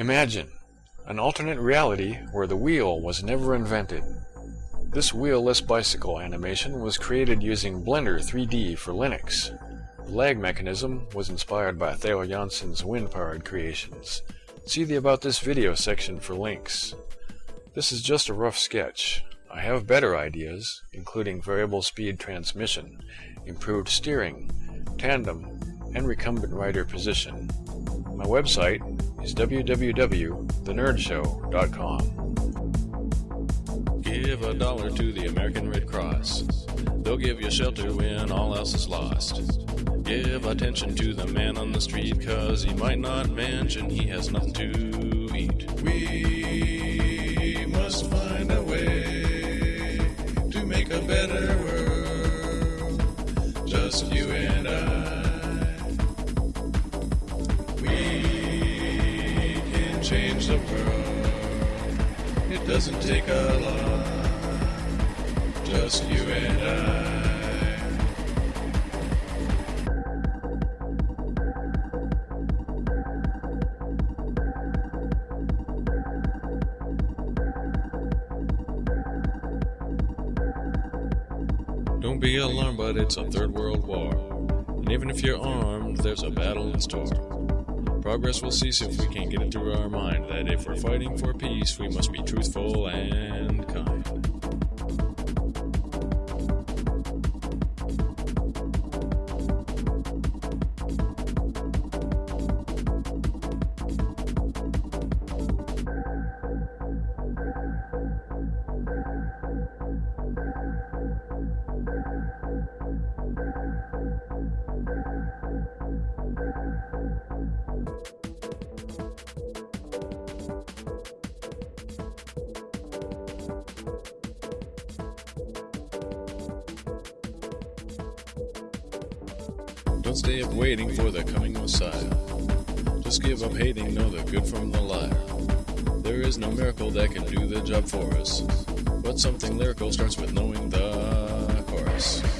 Imagine an alternate reality where the wheel was never invented. This wheelless bicycle animation was created using Blender 3D for Linux. The lag mechanism was inspired by Theo Jansen's wind-powered creations. See the About This Video section for links. This is just a rough sketch. I have better ideas, including variable speed transmission, improved steering, tandem, and recumbent rider position. My website is www.thenerdShow.com. Give a dollar to the American Red Cross. They'll give you shelter when all else is lost. Give attention to the man on the street, cause he might not mention he has nothing to eat. We must find a way to make a better world. Just you and I. It doesn't take a lot. Just you and I. Don't be alarmed, but it's a third world war. And even if you're armed, there's a battle in store. Progress will cease if we can't get it through our mind that if we're fighting for peace, we must be truthful and kind. Don't stay up waiting for the coming Messiah. Just give up hating, know the good from the liar. There is no miracle that can do the job for us. But something lyrical starts with knowing the chorus.